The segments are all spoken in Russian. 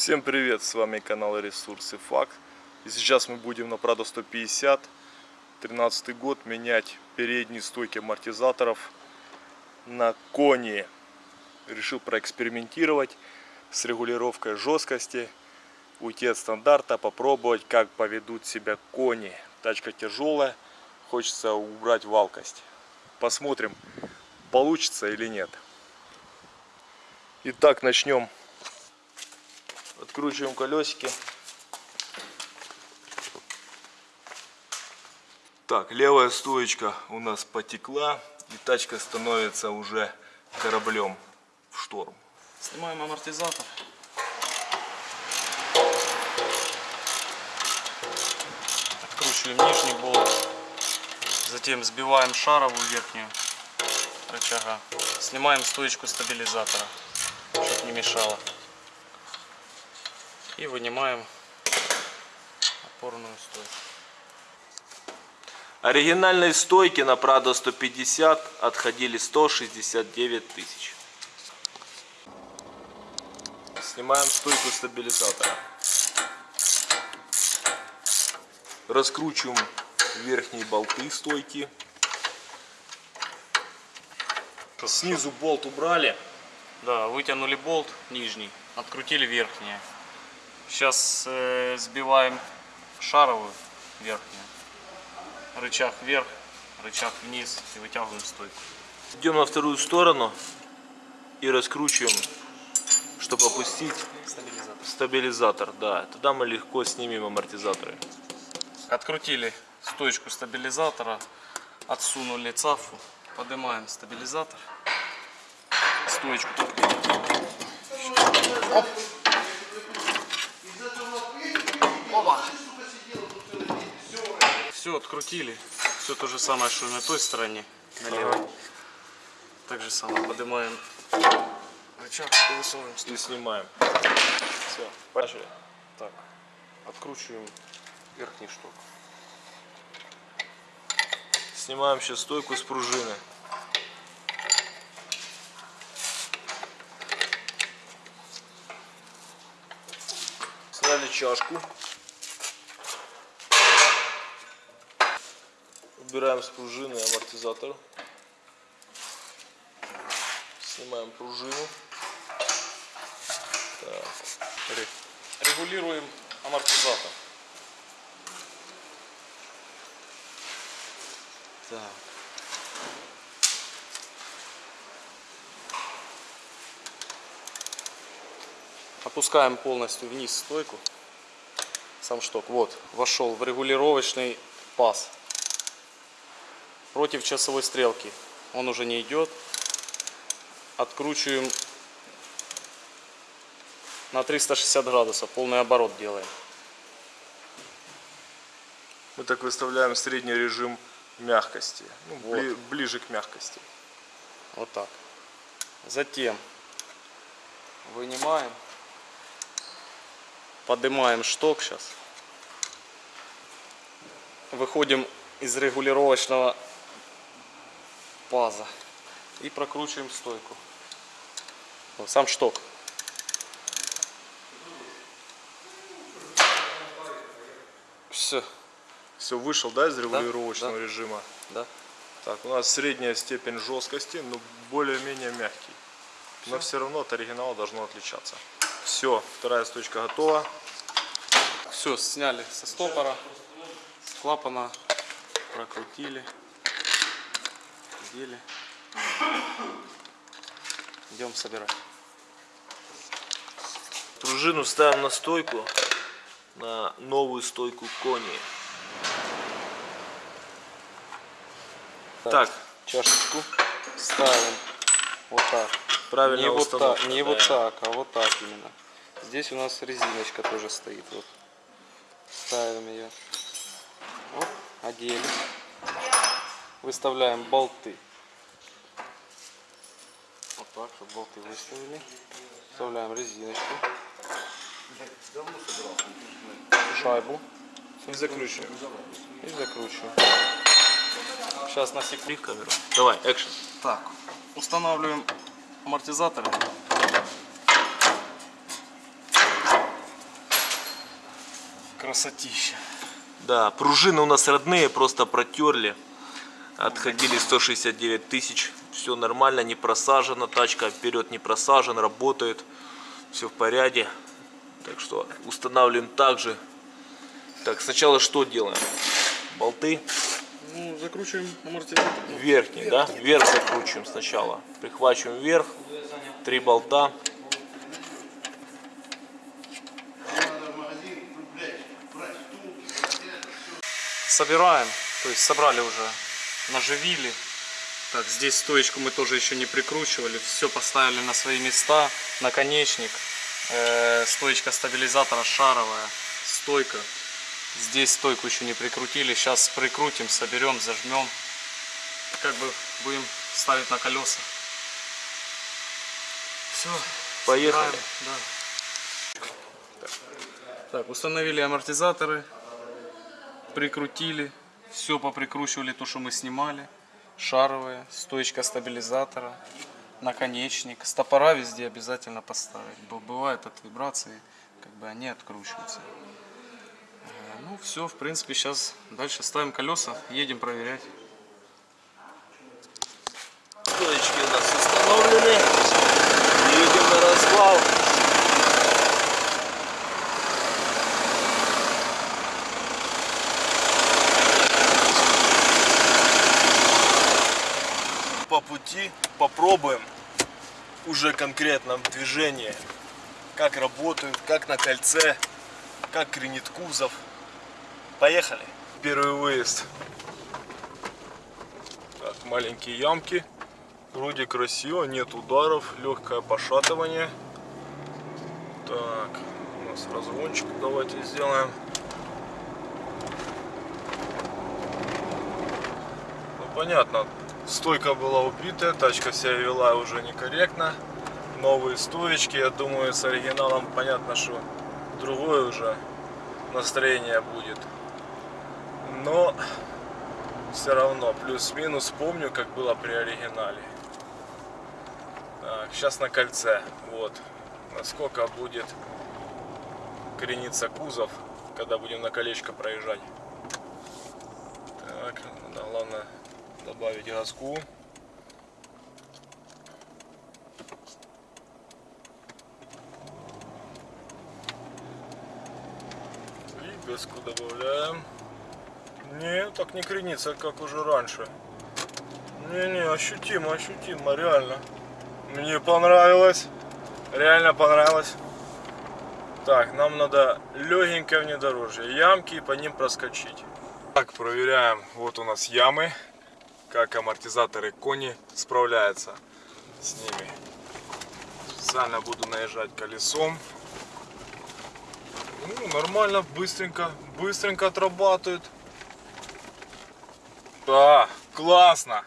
Всем привет, с вами канал Ресурсы Факт. И сейчас мы будем на Прадо 150, 13 год, менять передние стойки амортизаторов на кони. Решил проэкспериментировать с регулировкой жесткости, уйти от стандарта, попробовать, как поведут себя кони. Тачка тяжелая, хочется убрать валкость. Посмотрим, получится или нет. Итак, начнем Откручиваем колесики. Так, левая стоечка у нас потекла. И тачка становится уже кораблем в шторм. Снимаем амортизатор. Откручиваем нижний болт. Затем сбиваем шаровую верхнюю рычага. Снимаем стоечку стабилизатора, чтобы не мешало. И вынимаем опорную стойку. Оригинальные стойки на Prado 150 отходили 169 тысяч. Снимаем стойку стабилизатора. Раскручиваем верхние болты стойки. Снизу болт убрали. Да, вытянули болт нижний, открутили верхнее. Сейчас э, сбиваем шаровую верхнюю. Рычаг вверх, рычаг вниз и вытягиваем стойку. Идем на вторую сторону и раскручиваем, чтобы опустить Стабилизатор. стабилизатор. Да, тогда мы легко снимем амортизаторы. Открутили стоечку стабилизатора, отсунули цафу, поднимаем стабилизатор, стоечку. Оп. Все открутили, все то же самое, что и на той стороне, на левой. Так же самое поднимаем рычаг и высовываем И снимаем. Все, пошли. Так, откручиваем верхний шток. Снимаем сейчас стойку с пружины. Сняли чашку. Убираем с пружины амортизатор. Снимаем пружину. Так. Регулируем амортизатор. Так. Опускаем полностью вниз стойку. Сам шток. Вот, вошел в регулировочный паз. Против часовой стрелки. Он уже не идет. Откручиваем на 360 градусов. Полный оборот делаем. Мы так выставляем средний режим мягкости. Ну, Вот. бли- ближе к мягкости. Вот так. Затем вынимаем, поднимаем шток сейчас. Выходим из регулировочного паза и прокручиваем стойку. Вот, сам шток. Все, Все, вышел, да, из регулировочного да. режима? да? Так, у нас средняя степень жесткости, но более-менее мягкий. Но все равно от оригинала должно отличаться. Все, вторая стойка готова. Все, сняли со стопора, с клапана, прокрутили, дели. Идем собирать. Пружину ставим на стойку, на новую стойку кони. Так, чашечку ставим вот так. правильно не вот установка. так, не да. вот так, а вот так именно. Здесь у нас резиночка тоже стоит. Вот. Ставим ее. Вот, одели. Выставляем болты. Вот так, чтобы болты выставили. Вставляем резиночку. Шайбу И закручиваем. и закручиваем. Сейчас на секунду. Камеру. Давай, экшен. Так, устанавливаем амортизаторы. Красотища. Да, пружины у нас родные, просто протерли. Отходили 169 тысяч. Все нормально, не просажена. Тачка вперед не просажен, работает. Все в порядке. Так что устанавливаем также. Так, сначала что делаем? Болты Ну, закручиваем амортизатор. верхний, да? Вверх закручиваем сначала. Прихвачиваем вверх. Три болта. Собираем, то есть собрали уже, наживили. Так, здесь стоечку мы тоже еще не прикручивали, все поставили на свои места, наконечник, э, стоечка стабилизатора шаровая, стойка. Здесь стойку еще не прикрутили, сейчас прикрутим, соберем, зажмем. Как бы будем ставить на колеса. Все, Поехали. да. Так, установили амортизаторы, прикрутили, все поприкручивали то, что мы снимали. Шаровые, стоечка стабилизатора, наконечник. Стопора везде обязательно поставить. Бывает от вибрации, как бы они откручиваются. Э, Ну все, в принципе, сейчас дальше ставим колеса, едем проверять. Стоечки у нас установлены. Едем на развал. По пути попробуем уже конкретно в движении, как работают, как на кольце, как кренит кузов. Поехали. Первый выезд. Так, маленькие ямки. Вроде красиво, нет ударов, легкое пошатывание. Так, у нас разгончик давайте сделаем. Ну понятно, стойка была убитая, тачка себя вела уже некорректно. Новые стоечки, я думаю, с оригиналом понятно, что другое уже настроение будет. Но все равно, плюс-минус помню, как было при оригинале. Так, сейчас на кольце. Вот. Насколько будет крениться кузов, когда будем на колечко проезжать. Так, да, главное добавить газку. И газку добавляем. Не, так не кренится, как уже раньше. Не-не, ощутимо, ощутимо, реально. Мне понравилось. Реально понравилось. Так, нам надо легенькое внедорожье. Ямки и по ним проскочить. Так, проверяем. Вот у нас ямы. Как амортизаторы кони справляются с ними. Специально буду наезжать колесом. Ну, нормально, быстренько, быстренько отрабатывает. Да, классно.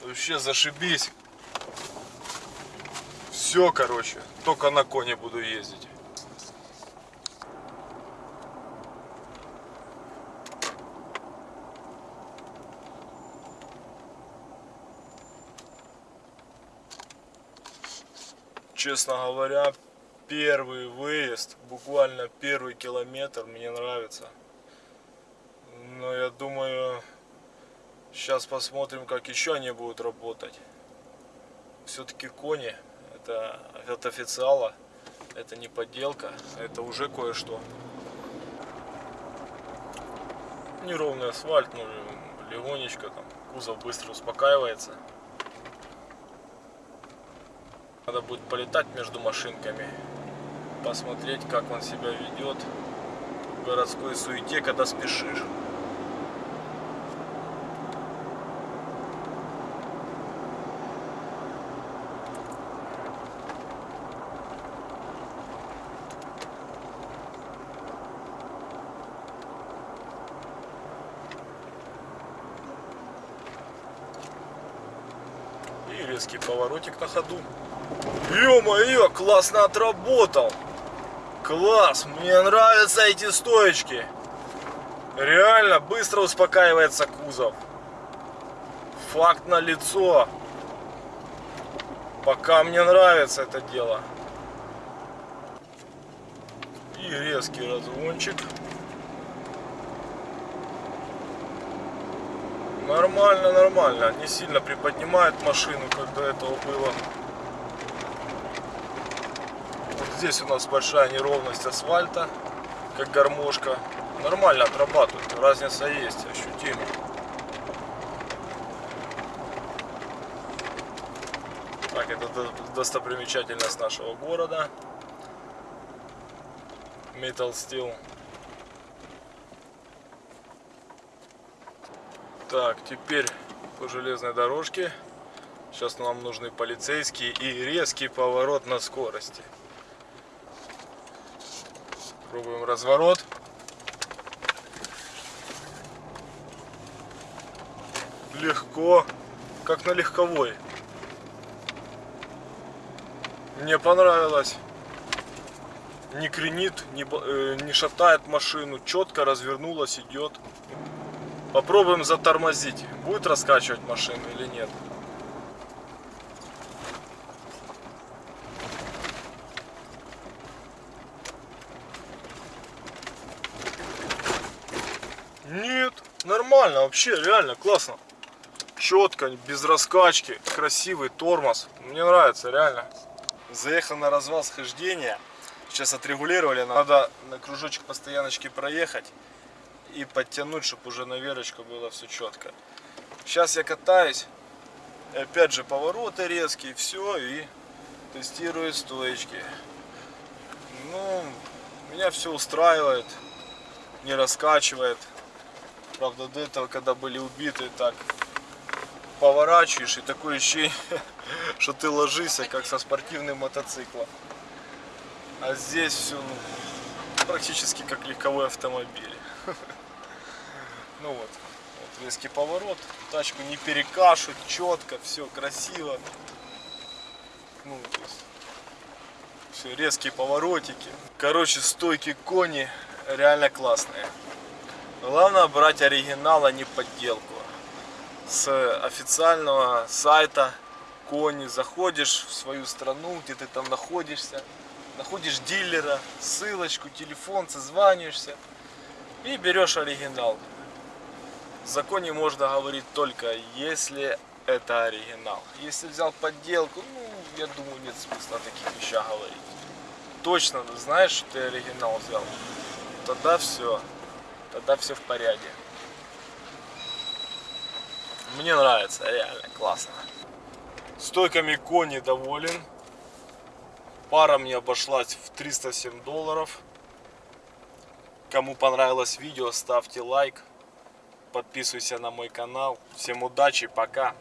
Вообще зашибись. Все, короче, только на коне буду ездить. Честно говоря, первый выезд, буквально первый километр мне нравится. Но я думаю, сейчас посмотрим, как еще они будут работать. Все-таки кони это от официала, это не подделка, это уже кое-что. Неровный асфальт, ну легонечко там, кузов быстро успокаивается. Надо будет полетать между машинками, посмотреть, как он себя ведет в городской суете, когда спешишь. И резкий поворотик на ходу. Ё-моё, классно отработал. Класс, мне нравятся эти стоечки. Реально, быстро успокаивается кузов. Факт на лицо. Пока мне нравится это дело. И резкий разгончик. Нормально, нормально. Не сильно приподнимает машину, когда этого было. Здесь у нас большая неровность асфальта, как гармошка. Нормально отрабатывает, разница есть, ощутимо. Так, это до- достопримечательность нашего города. Metal Steel. Так, теперь по железной дорожке. Сейчас нам нужны полицейские и резкий поворот на скорости. Пробуем разворот. Легко, как на легковой. Мне понравилось. Не кренит, не, э, не шатает машину, четко развернулась, идет. Попробуем затормозить. Будет раскачивать машину или? Нет, нормально, вообще, реально, классно. Четко, без раскачки, красивый тормоз. Мне нравится, реально. Заехал на развал схождения. Сейчас отрегулировали. Надо на кружочек по стояночке проехать и подтянуть, чтобы уже на верочку было все четко. Сейчас я катаюсь. Опять же повороты резкие, все, и тестирую стоечки. Ну, меня все устраивает, не раскачивает. Правда, до этого, когда были убиты, так поворачиваешь, и такое ощущение, что ты ложишься, как со спортивным мотоциклом. А здесь все практически как легковой автомобиль. Ну вот, вот резкий поворот, тачку не перекашут, четко, все красиво. Ну, то есть, все резкие поворотики. Короче, стойки кони реально классные. Главное брать оригинал, а не подделку. С официального сайта кони заходишь в свою страну, где ты там находишься, находишь дилера, ссылочку, телефон, созваниваешься и берешь оригинал. В законе можно говорить только если это оригинал. Если взял подделку, ну, я думаю, нет смысла о таких вещах говорить. Точно знаешь, что ты оригинал взял, тогда все, тогда все в порядке. Мне нравится, реально классно. Стойками кони доволен. Пара мне обошлась в 307 долларов. Кому понравилось видео, ставьте лайк. Подписывайся на мой канал. Всем удачи, пока.